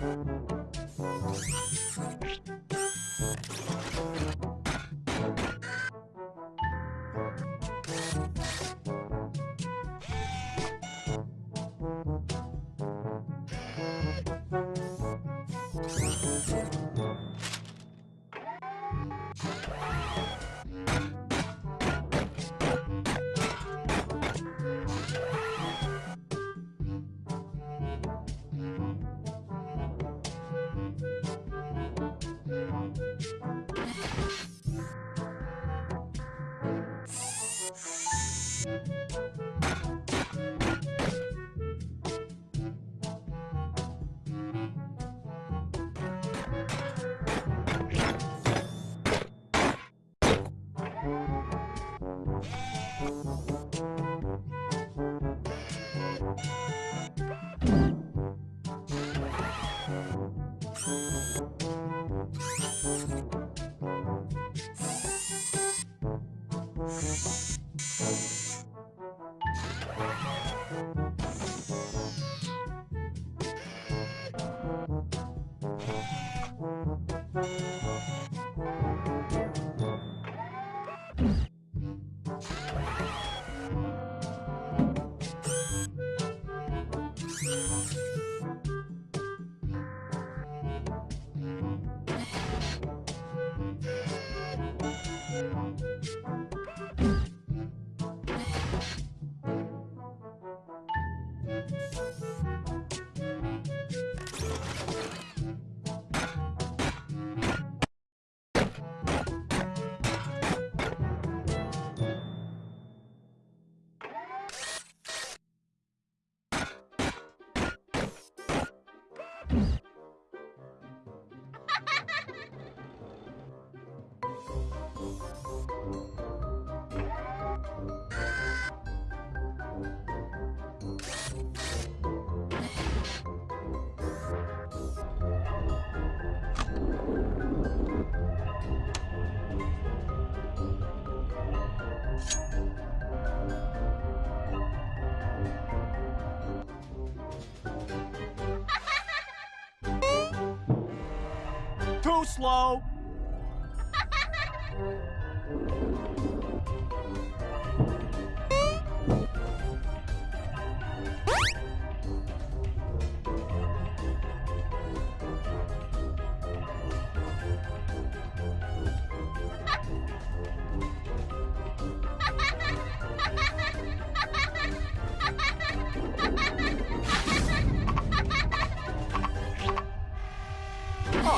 you Thank you. Too slow.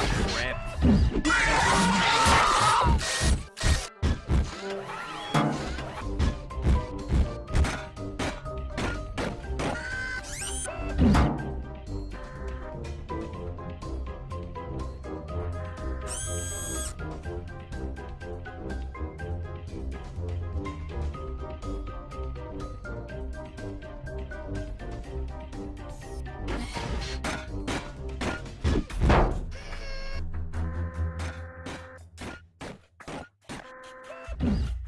Rip. Mm-hmm.